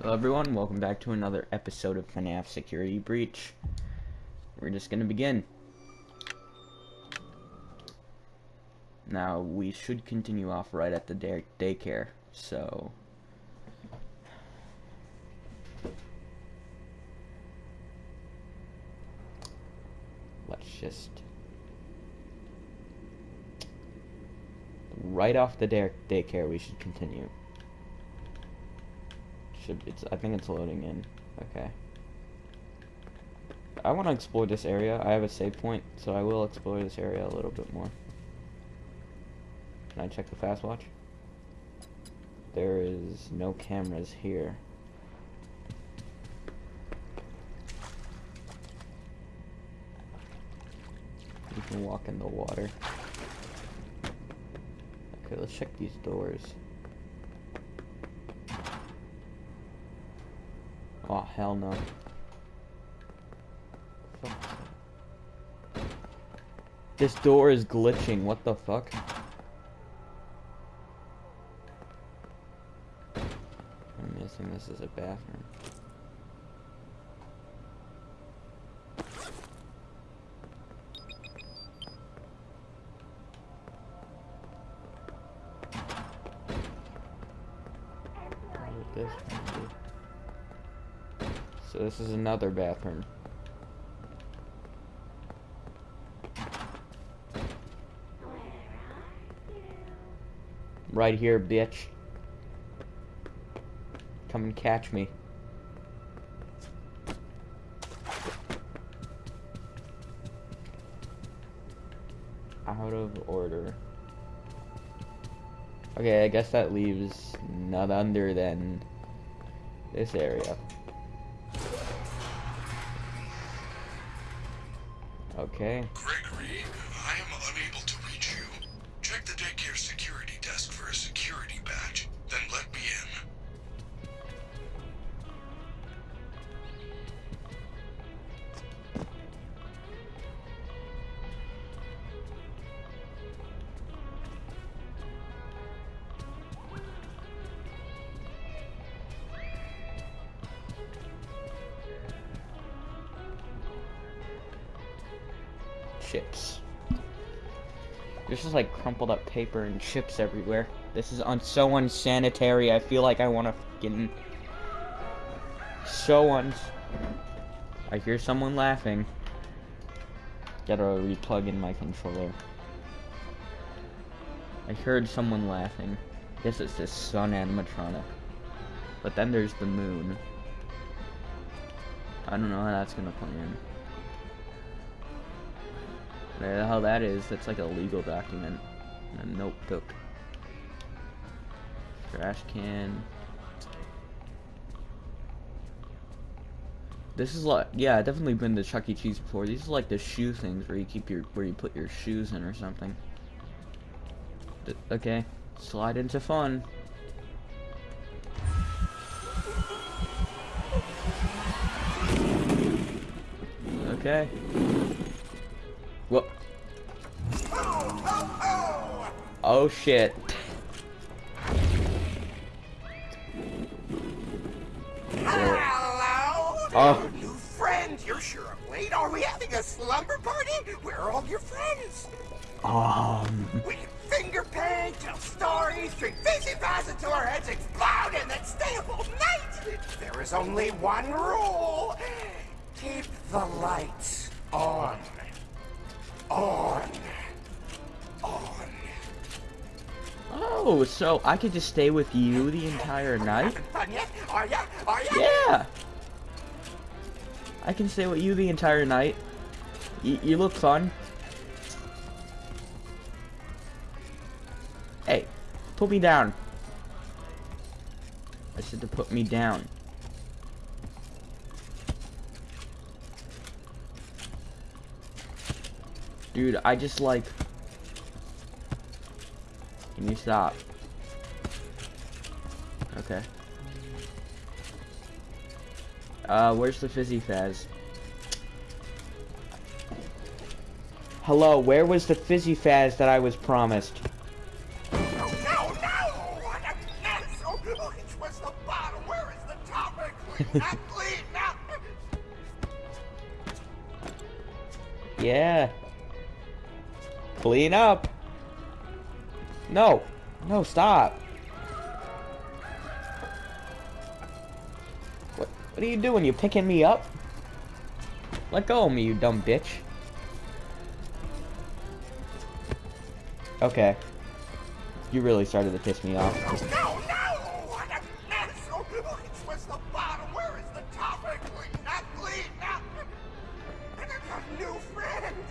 Hello everyone, welcome back to another episode of FNAF Security Breach. We're just gonna begin. Now, we should continue off right at the day daycare, so... Let's just... Right off the day daycare, we should continue should it's I think it's loading in. Okay. I want to explore this area. I have a save point, so I will explore this area a little bit more. Can I check the Faz-Watch? There is no cameras here. You can walk in the water. Okay, let's check these doors. Oh, hell no. This door is glitching, what the fuck? I'm guessing this is a bathroom. This so this is another bathroom. Right here, bitch. Come and catch me. Out of order. Okay, I guess that leaves none under than this area. Okay. Gregory, chips. There's just like crumpled up paper and chips everywhere. This is un so unsanitary. I feel like I want to fucking so uns. I hear someone laughing. Gotta replug in my controller. I heard someone laughing. Guess it's this sun animatronic. But then there's the moon. I don't know how that's gonna play in. The hell that is, that's like a legal document. A notebook. Trash can. This is like, yeah, I've definitely been to Chuck E. Cheese before. These are like the shoe things where you keep your, where you put your shoes in or something. D okay, slide into fun. Okay. Oh shit. Hello! Oh. New friends, you're sure of late. Are we having a slumber party? Where are all your friends? Um. We can finger paint, tell stories, drink fizzy faz until our heads explode, and then stay up all night. There is only one rule. Keep the lights. On. On. Oh, so I could just stay with you the entire night? Yeah. I can stay with you the entire night. Y you look fun. Hey, put me down. I said to put me down. Dude, I just like... Can you stop? Okay. Uh, where's the fizzy faz? Hello, where was the fizzy faz that I was promised? No, no, no! A mess! Oh, it was the bottom. Where is the top? not clean up. Yeah. Clean up. No. No, stop. What what are you doing? You picking me up? Let go of me, you dumb bitch. Okay. You really started to piss me off. No, no! Was the bottom? Where is the top? Clean up! And I got new!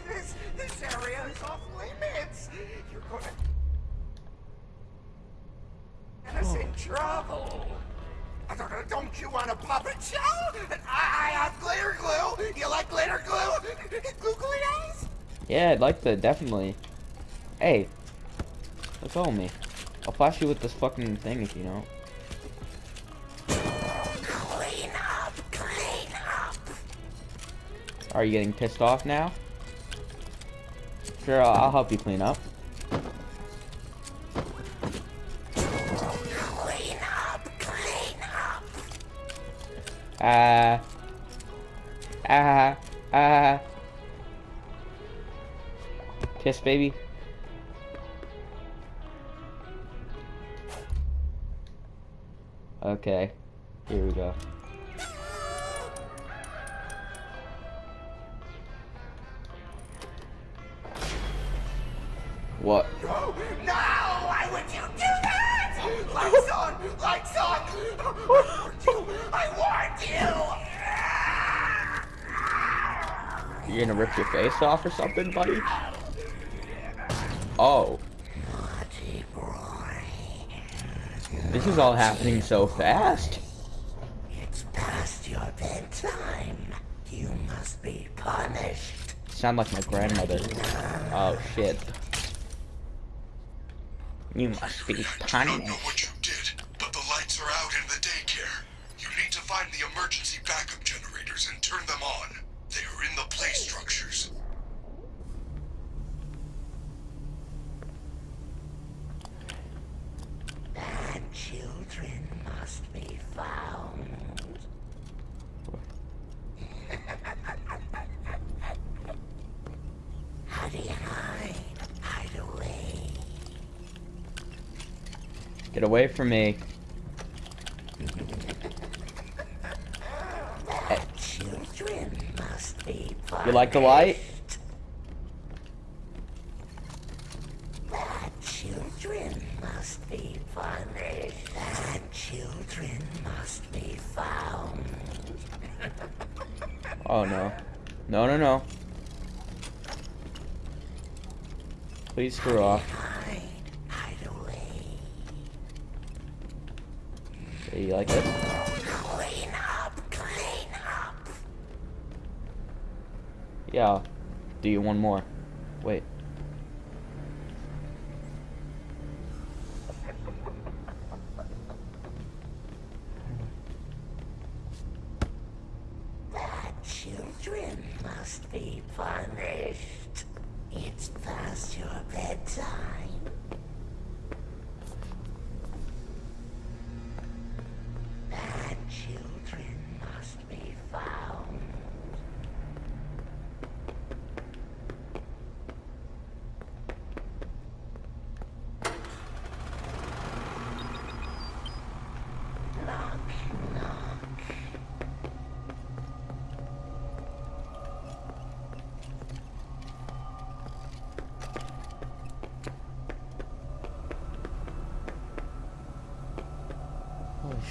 This, this area is off limits! You're gonna... Get us in trouble! I don't, don't you want a puppet show? I, I have glitter glue! You like glitter glue? Googly eyes? Yeah, I'd like to, definitely. Hey. Go of me. I'll flash you with this fucking thing if you don't. Clean up, clean up! Are you getting pissed off now? Sure, I'll, I'll help you clean up. Ah. Ah. Ah. Kiss, baby. Okay. Here we go. What? No! Why would you do? Lights on! Lights on! I warned you! I warned you! You gonna rip your face off or something, buddy? Oh. This is all happening so fast. It's past your bedtime. You must be punished. Sound like my grandmother. Oh shit. You must be I do not know what you did, but the lights are out in the daycare. You need to find the emergency backup generators and turn them on. They are in the play structures. Bad children must be found. How do you hide? Hide away. Get away from me. Children must be. You like the light? Children must be punished. Bad children must be found. Oh no. No, no, no. Please screw off. Okay, you like it? Clean up. Clean up. Yeah. Do you one more? Wait. Children must be punished. It's past your bedtime.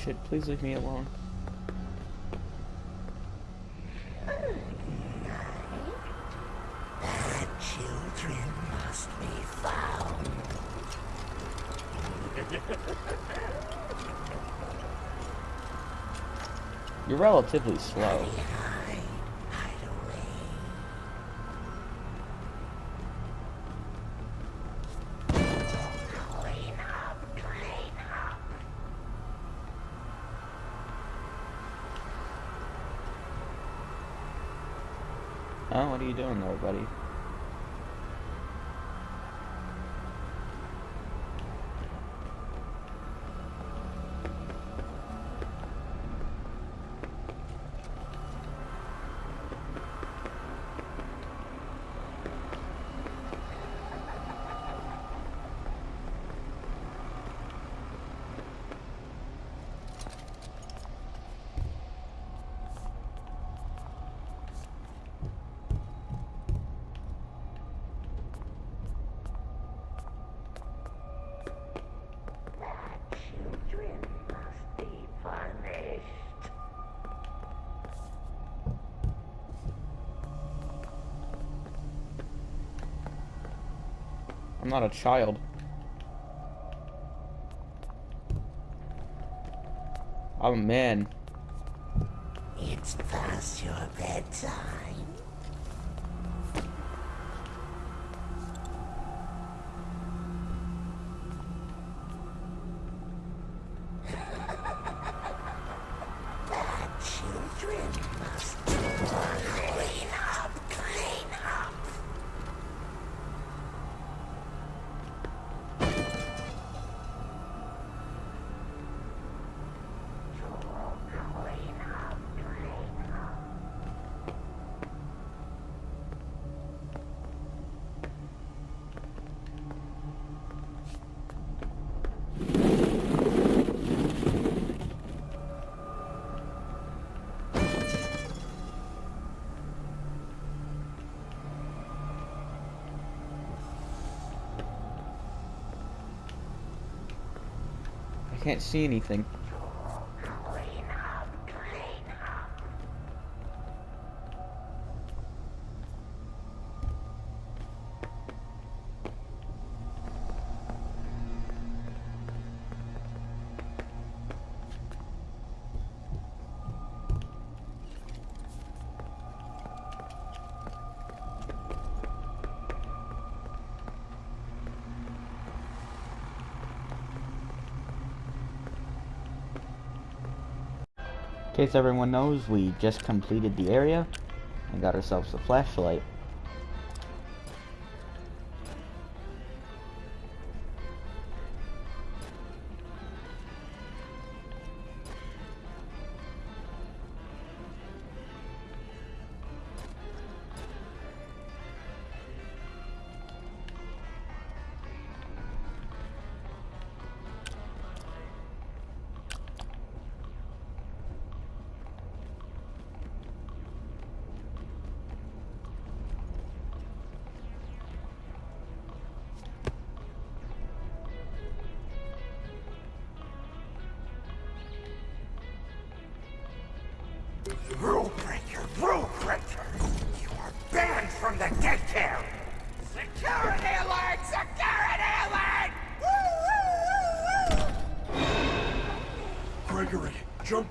Shit, please leave me alone. Bad children must be found. You're relatively slow. Oh, what are you doing there, buddy? I'm not a child. I'm a man. It's past your bedtime. Can't see anything. In case everyone knows, we just completed the area and got ourselves a flashlight.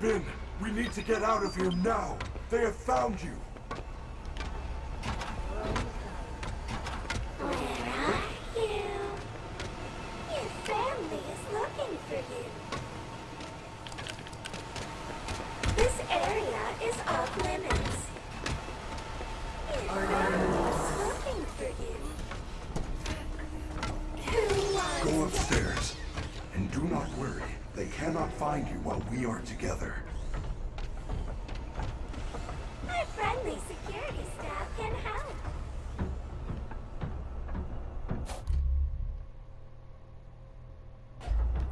We need to get out of here now. They have found you. Where are you? Your family is looking for you. This area is off cannot find you while we are together. My friendly security staff can help.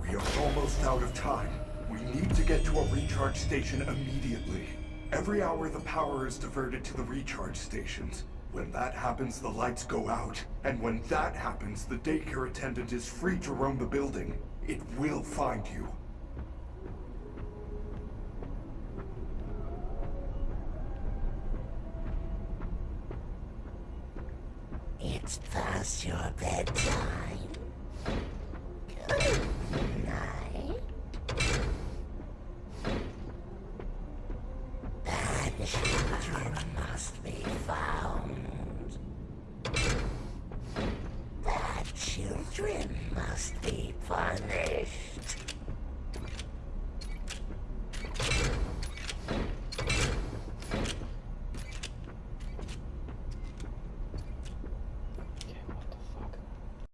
We are almost out of time. We need to get to a recharge station immediately. Every hour the power is diverted to the recharge stations. When that happens, the lights go out. And when that happens, the daycare attendant is free to roam the building. It will find you. It's past